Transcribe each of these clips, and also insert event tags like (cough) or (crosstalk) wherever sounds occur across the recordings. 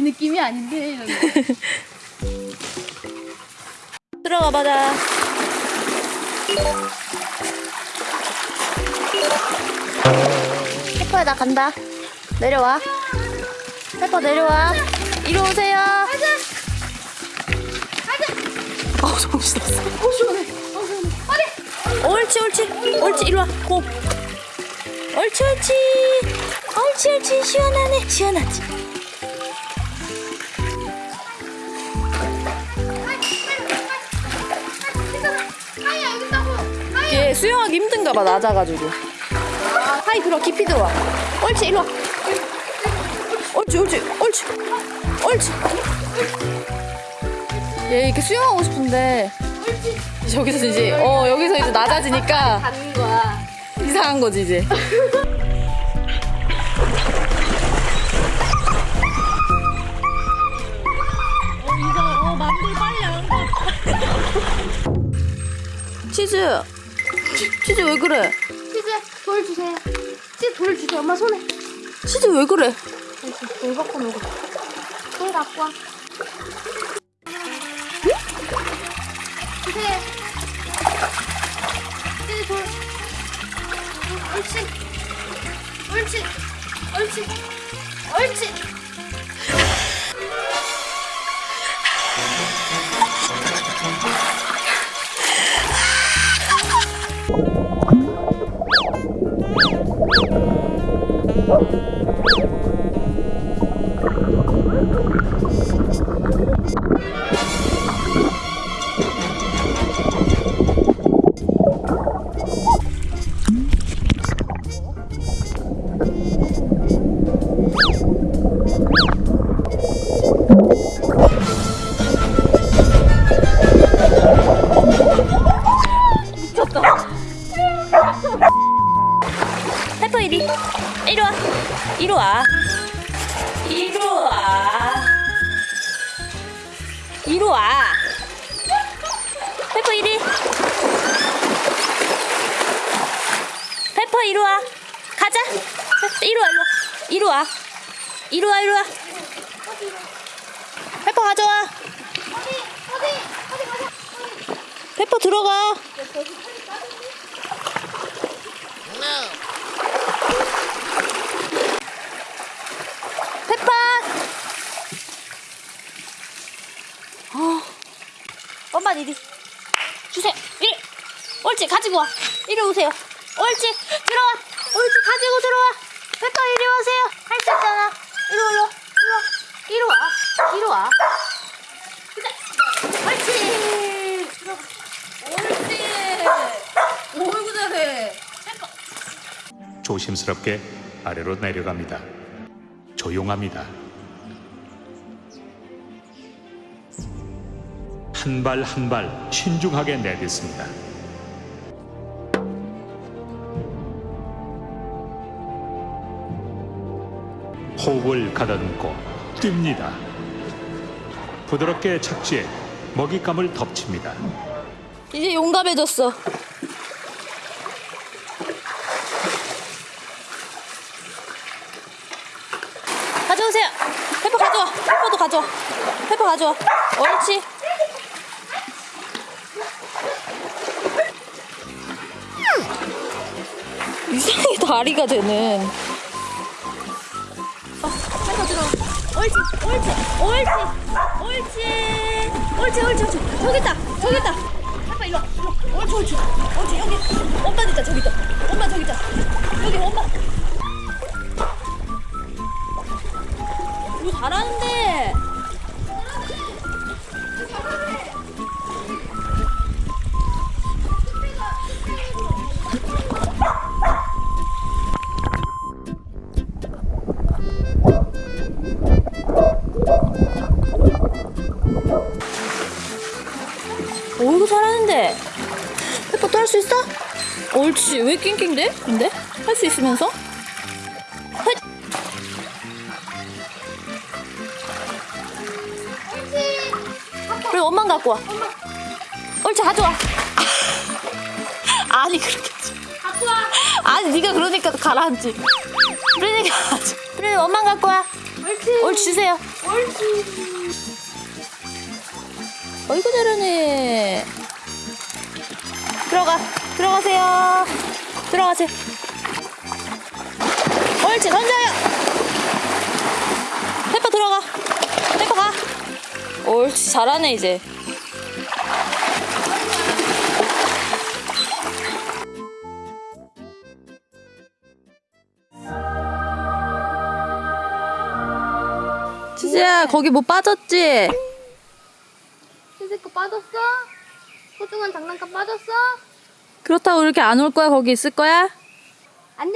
느낌이 아닌데. (laughs) 들어가 봐자. 페퍼야 나 간다. 내려와. 페퍼 내려와. 이리 오세요. 어. 옳지 옳지 옳지 이리 와. 고. 옳지 옳지. 옳지 옳지 시원하네 시원하지. 수영하기 힘든가 봐 낮아가지고. 하이 들어 깊이 들어와. 옳지 이리 와. 옳지 옳지 옳지 옳지. 얘 이렇게 수영하고 싶은데 저기서 이제 어 여기서 이제 낮아지니까. 이상한 거지 이제. 치즈 치 즈 왜 그래? 치즈 돌 주세요. 치즈 돌 주세요. 엄마 손에. 치즈 왜 그래? 돌 갖고 놀고. 돌 갖고 와. 주세요. 치즈 돌. 옳지. 옳지. 옳지. 옳지. 이리 이리 와. 이리 와. 이리 와. 이리 와. 페퍼 이리. 페퍼 이리 와. 가자. 이리 와 이리 와. 이리 와. 이리 와 페퍼 가져와. 페퍼 들어가. 페퍼! 어. 엄마 이리 주세요. 이리. 옳지 가지고 와. 이리 오세요. 옳지 들어와. 옳지 가지고 들어와. 페퍼 이리 오세요. 할 수 있잖아. 이리 올라. 이리 와. 이리 와. 이리 와. 옳지. 옳지. 어이구 잘해. 조심스럽게 아래로 내려갑니다. 조용합니다. 한 발 한발 신중하게 내딛습니다. 호흡을 가다듬고 뜁니다. 부드럽게 착지해 먹잇감을 덮칩니다. 이제 용감해졌어. 가져오세요. 페퍼 가져와. 페퍼도 가져와. 페퍼 가져와. 옳지. 이상하게 다리가 되는. 옳지, 옳지, 옳지, 옳지, 옳지, 옳지, 옳지. 저기 있다, 저기 있다. 페퍼 일로 와, 일로 와. 옳지, 옳지, 옳지. 여기 엄마 있다, 저기 있다. 엄마 저기 있다. 여기 엄마. 이거 잘하는데. 옳지 왜 낑낑대? 근데? 할 수 있으면서? 헛! 그래 엄만 갖고 와 옳지 가져와 (laughs) 아니 그렇게 하지 갖고 와. 아니 네가 그러니까 가라앉지 그러니까 그래 엄만 갖고 와 옳지. 옳지 주세요. 옳지. 어이구 잘하네. 들어가, 들어가세요. 들어가세요. 옳지, 던져요. 페퍼 들어가. 페퍼 가. 옳지, 잘하네 이제. 치즈야, 거기 뭐 빠졌지? 치즈 거 빠졌어? 소중한 장난감 빠졌어? 그렇다고 이렇게 안 올 거야? 거기 있을 거야? 안녕.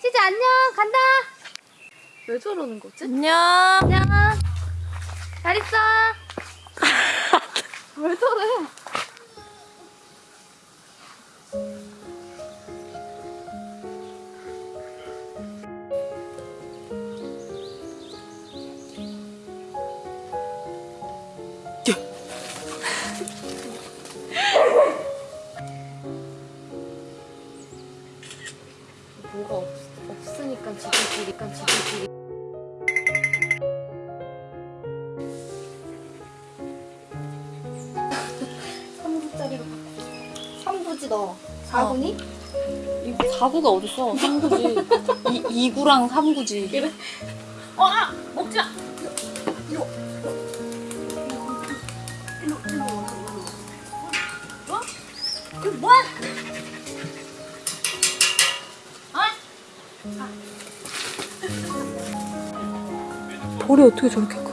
치즈 안녕. 간다. 왜 저러는 거지? 안녕. 안녕. 잘 있어. 왜 저래? 3구지 너 4구니? 이거 4구가 어딨어? 3구지. 이, 2구랑 3구지. 그래? 어, 아! 먹지 마! 일로 일로 일로 어? 이거 뭐야? 어? 볼이 어떻게 저렇게?